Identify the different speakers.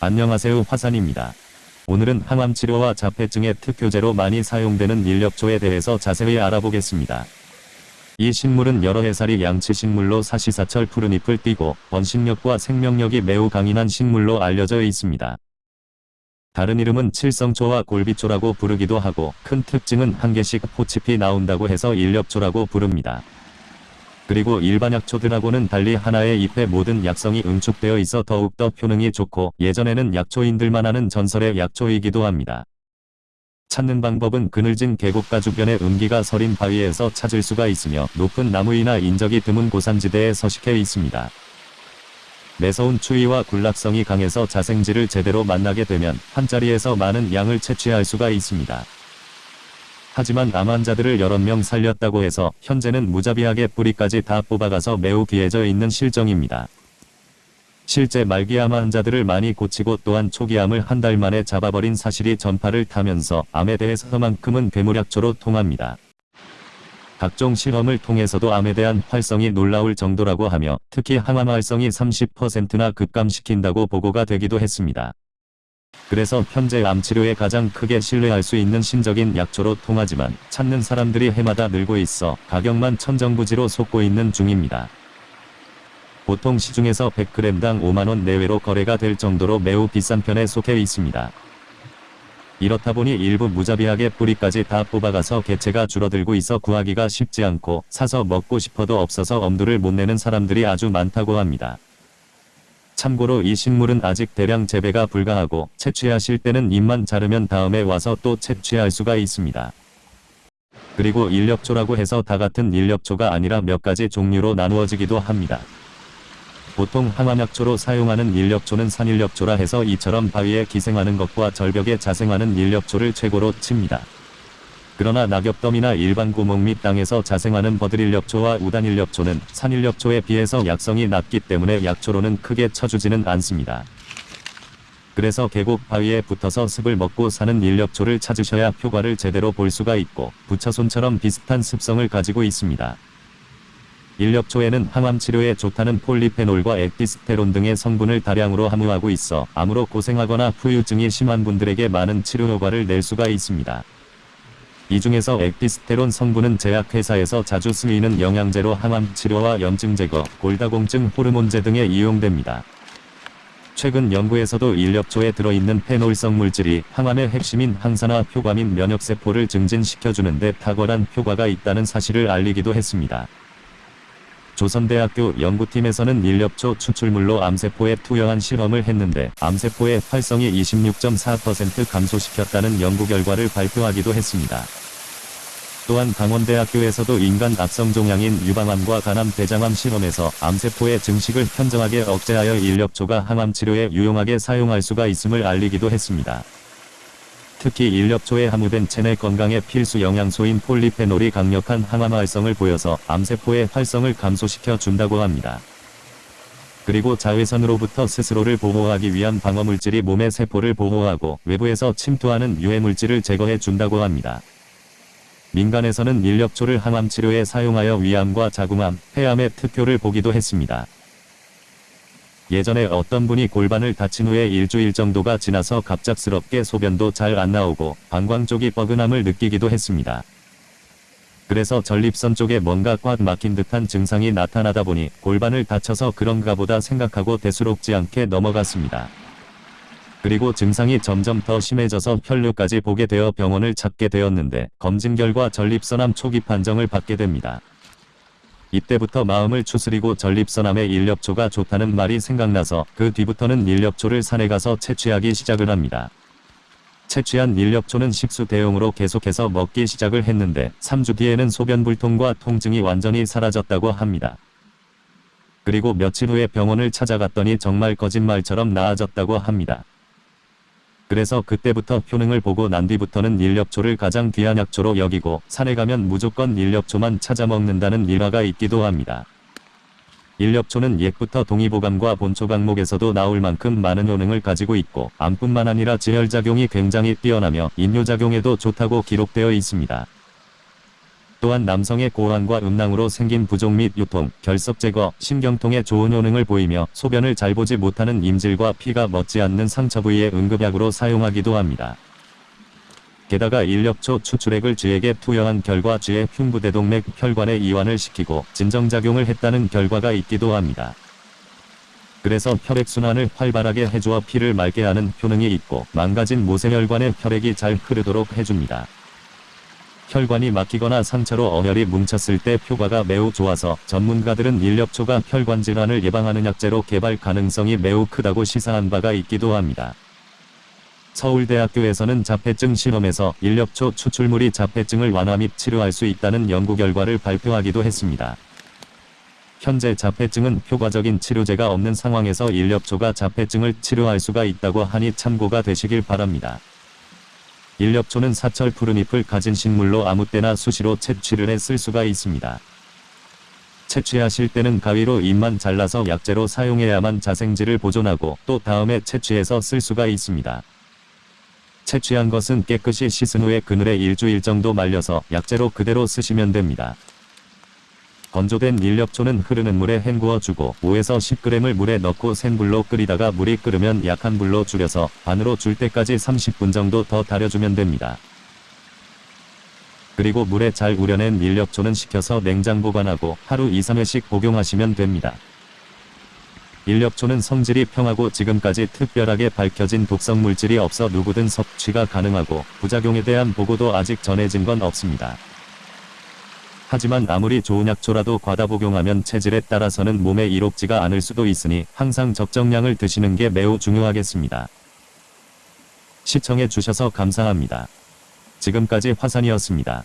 Speaker 1: 안녕하세요 화산입니다. 오늘은 항암치료와 자폐증의 특효제로 많이 사용되는 인력초에 대해서 자세히 알아보겠습니다. 이 식물은 여러 해살이 양치식물로 사시사철 푸른잎을 띠고 번식력과 생명력이 매우 강인한 식물로 알려져 있습니다. 다른 이름은 칠성초와 골비초라고 부르기도 하고 큰 특징은 한 개씩 포칩이 나온다고 해서 인력초라고 부릅니다. 그리고 일반 약초들하고는 달리 하나의 잎에 모든 약성이 응축되어 있어 더욱더 효능이 좋고 예전에는 약초인들만 하는 전설의 약초이기도 합니다. 찾는 방법은 그늘진 계곡가 주변의 음기가 서린 바위에서 찾을 수가 있으며 높은 나무이나 인적이 드문 고산지대에 서식해 있습니다. 매서운 추위와 굴락성이 강해서 자생지를 제대로 만나게 되면 한자리에서 많은 양을 채취할 수가 있습니다. 하지만 암 환자들을 여러 명 살렸다고 해서 현재는 무자비하게 뿌리까지 다 뽑아가서 매우 귀해져 있는 실정입니다. 실제 말기암 환자들을 많이 고치고 또한 초기암을 한 달 만에 잡아버린 사실이 전파를 타면서 암에 대해서만큼은 괴물약초로 통합니다. 각종 실험을 통해서도 암에 대한 활성이 놀라울 정도라고 하며 특히 항암 활성이 30%나 급감시킨다고 보고가 되기도 했습니다. 그래서 현재 암치료에 가장 크게 신뢰할 수 있는 신적인 약초로 통하지만 찾는 사람들이 해마다 늘고 있어 가격만 천정부지로 솟고 있는 중입니다. 보통 시중에서 100g당 5만원 내외로 거래가 될 정도로 매우 비싼 편에 속해 있습니다. 이렇다 보니 일부 무자비하게 뿌리까지 다 뽑아가서 개체가 줄어들고 있어 구하기가 쉽지 않고 사서 먹고 싶어도 없어서 엄두를 못 내는 사람들이 아주 많다고 합니다. 참고로 이 식물은 아직 대량 재배가 불가하고 채취하실 때는 잎만 자르면 다음에 와서 또 채취할 수가 있습니다. 그리고 인력초라고 해서 다 같은 인력초가 아니라 몇 가지 종류로 나누어지기도 합니다. 보통 항암약초로 사용하는 인력초는 산인력초라 해서 이처럼 바위에 기생하는 것과 절벽에 자생하는 인력초를 최고로 칩니다. 그러나 낙엽덤이나 일반 구멍 및 땅에서 자생하는 버들인력초와 우단인력초는 산인력초에 비해서 약성이 낮기 때문에 약초로는 크게 쳐주지는 않습니다. 그래서 계곡 바위에 붙어서 습을 먹고 사는 인력초를 찾으셔야 효과를 제대로 볼 수가 있고 부처손처럼 비슷한 습성을 가지고 있습니다. 인력초에는 항암 치료에 좋다는 폴리페놀과 엑디스테론 등의 성분을 다량으로 함유하고 있어 암으로 고생하거나 후유증이 심한 분들에게 많은 치료 효과를 낼 수가 있습니다. 이 중에서 엑디스테론 성분은 제약회사에서 자주 쓰이는 영양제로 항암 치료와 염증 제거, 골다공증 호르몬제 등에 이용됩니다. 최근 연구에서도 인력초에 들어있는 페놀성 물질이 항암의 핵심인 항산화 효과 및 면역세포를 증진시켜주는 데 탁월한 효과가 있다는 사실을 알리기도 했습니다. 조선대학교 연구팀에서는 인력초 추출물로 암세포에 투여한 실험을 했는데 암세포의 활성이 26.4% 감소시켰다는 연구 결과를 발표하기도 했습니다. 또한 강원대학교에서도 인간 악성 종양인 유방암과 간암 대장암 실험에서 암세포의 증식을 현저하게 억제하여 인력초가 항암 치료에 유용하게 사용할 수가 있음을 알리기도 했습니다. 특히 인력초에 함유된 체내 건강의 필수 영양소인 폴리페놀이 강력한 항암 활성을 보여서 암세포의 활성을 감소시켜 준다고 합니다. 그리고 자외선으로부터 스스로를 보호하기 위한 방어물질이 몸의 세포를 보호하고 외부에서 침투하는 유해물질을 제거해 준다고 합니다. 민간에서는 인력초를 항암 치료에 사용하여 위암과 자궁암, 폐암의 특효를 보기도 했습니다. 예전에 어떤 분이 골반을 다친 후에 일주일 정도가 지나서 갑작스럽게 소변도 잘 안 나오고 방광 쪽이 뻐근함을 느끼기도 했습니다. 그래서 전립선 쪽에 뭔가 꽉 막힌 듯한 증상이 나타나다 보니 골반을 다쳐서 그런가 보다 생각하고 대수롭지 않게 넘어갔습니다. 그리고 증상이 점점 더 심해져서 혈류까지 보게 되어 병원을 찾게 되었는데 검진 결과 전립선암 초기 판정을 받게 됩니다. 이때부터 마음을 추스리고 전립선암의 인력초가 좋다는 말이 생각나서 그 뒤부터는 인력초를 산에 가서 채취하기 시작을 합니다. 채취한 인력초는 식수 대용으로 계속해서 먹기 시작을 했는데 3주 뒤에는 소변불통과 통증이 완전히 사라졌다고 합니다. 그리고 며칠 후에 병원을 찾아갔더니 정말 거짓말처럼 나아졌다고 합니다. 그래서 그때부터 효능을 보고 난 뒤부터는 인력초를 가장 귀한 약초로 여기고 산에 가면 무조건 인력초만 찾아 먹는다는 일화가 있기도 합니다. 인력초는 옛부터 동의보감과 본초 강목에서도 나올 만큼 많은 효능을 가지고 있고 암뿐만 아니라 지혈작용이 굉장히 뛰어나며 인뇨작용에도 좋다고 기록되어 있습니다. 또한 남성의 고환과 음낭으로 생긴 부종 및 유통, 결석 제거, 신경통에 좋은 효능을 보이며 소변을 잘 보지 못하는 임질과 피가 멎지 않는 상처 부위에 응급약으로 사용하기도 합니다. 게다가 인력초 추출액을 쥐에게 투여한 결과 쥐의 흉부대동맥 혈관에 이완을 시키고 진정작용을 했다는 결과가 있기도 합니다. 그래서 혈액순환을 활발하게 해주어 피를 맑게 하는 효능이 있고 망가진 모세혈관에 혈액이 잘 흐르도록 해줍니다. 혈관이 막히거나 상처로 어혈이 뭉쳤을 때 효과가 매우 좋아서 전문가들은 인력초가 혈관 질환을 예방하는 약재로 개발 가능성이 매우 크다고 시사한 바가 있기도 합니다. 서울대학교에서는 자폐증 실험에서 인력초 추출물이 자폐증을 완화 및 치료할 수 있다는 연구 결과를 발표하기도 했습니다. 현재 자폐증은 효과적인 치료제가 없는 상황에서 인력초가 자폐증을 치료할 수가 있다고 하니 참고가 되시길 바랍니다. 인력초는 사철 푸른잎을 가진 식물로 아무 때나 수시로 채취를 해 쓸 수가 있습니다. 채취하실 때는 가위로 잎만 잘라서 약재로 사용해야만 자생질을 보존하고 또 다음에 채취해서 쓸 수가 있습니다. 채취한 것은 깨끗이 씻은 후에 그늘에 일주일 정도 말려서 약재로 그대로 쓰시면 됩니다. 건조된 인력초는 흐르는 물에 헹구어주고 5에서 10g을 물에 넣고 센 불로 끓이다가 물이 끓으면 약한 불로 줄여서 반으로 줄 때까지 30분 정도 더 달여주면 됩니다. 그리고 물에 잘 우려낸 인력초는 식혀서 냉장 보관하고 하루 2-3회씩 복용하시면 됩니다. 인력초는 성질이 평하고 지금까지 특별하게 밝혀진 독성 물질이 없어 누구든 섭취가 가능하고 부작용에 대한 보고도 아직 전해진 건 없습니다. 하지만 아무리 좋은 약초라도 과다 복용하면 체질에 따라서는 몸에 이롭지가 않을 수도 있으니 항상 적정량을 드시는 게 매우 중요하겠습니다. 시청해 주셔서 감사합니다. 지금까지 화산이었습니다.